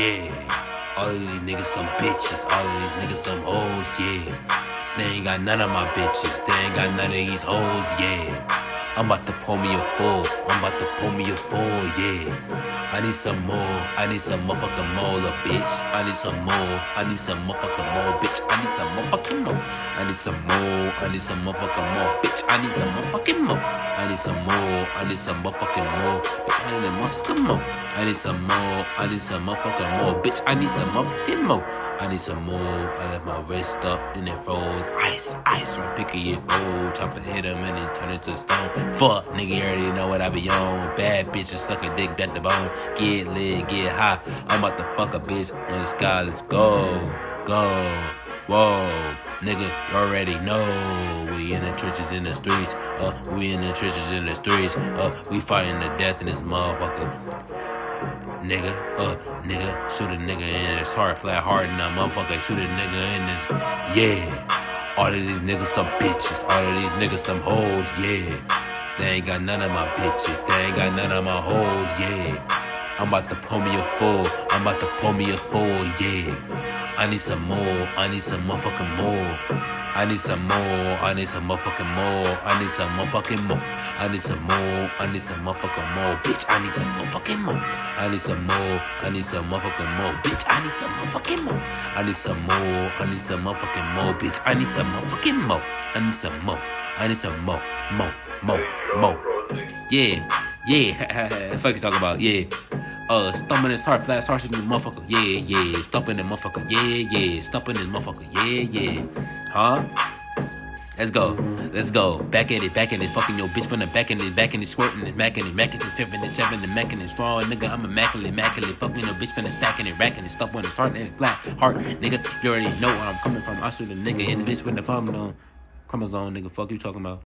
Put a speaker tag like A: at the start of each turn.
A: Yeah, all of these niggas some bitches, all of these niggas some hoes, yeah. They ain't got none of my bitches, they ain't got none of these hoes, yeah. I'm about to pull me a full. I'm about to pull me a full, yeah. I need some more. I need some motherfucking more, bitch. I need some more. I need some motherfucking more, bitch. I need some motherfucking more. I need some more. I need some motherfucking more, bitch. I need some motherfucking more. I need some more. I need some motherfucking more. Bitch, I need some motherfucking more. I need some more. I need some motherfucking more, bitch. I need some motherfucking more. I need some more. I left my wrist up and it froze. Ice, ice, right picky it fold. Chop and hit him and it turn into stone. Fuck, nigga, you already know what I be on. Bad bitches suck a dick at the bone. Get lit, get high. I'm about to fuck a bitch in the sky. Let's go, go, whoa. Nigga, you already know. We in the trenches in the streets. Uh, we in the trenches in the streets. Uh, we fighting to death in this motherfucker nigga, uh, nigga, shoot a nigga in his heart, flat hard, and a motherfucker shoot a nigga in this, yeah. All of these niggas some bitches, all of these niggas some hoes, yeah. They ain't got none of my bitches, they ain't got none of my hoes, yeah. I'm about to pull me a full, I'm about to pull me a full, yeah. I need some more. I need some motherfucking more. I need some more. I need some motherfucking more. I need some motherfucking more. I need some more. I need some motherfucking more. Bitch, I need some motherfucking more. I need some more. I need some motherfucking more. Bitch, I need some motherfucking more. I need some more. I need some motherfucking more. Bitch, I need some motherfucking more. I need some more. I need some more. More. More. More. Yeah. Yeah. Fuck you talking about? Yeah. Uh, stumping his heart, flat heart, motherfucker. Yeah, yeah. Stumping the motherfucker. Yeah, yeah. Stumping this motherfucker. Yeah, yeah. Huh? Let's go. Let's go. Back at it, back at it. Fucking your bitch from the back in it, back in it, squirting it, macking it, macking it, tipping it, tapping it, macking it, strong, nigga. I'm immaculate, immaculate. Fucking your bitch from the stacking it, racking it, stuff on it, heart and flat heart, nigga. You already know where I'm coming from. I shoot a nigga in the bitch with the thumb on. Chromosome, nigga. Fuck you talking about.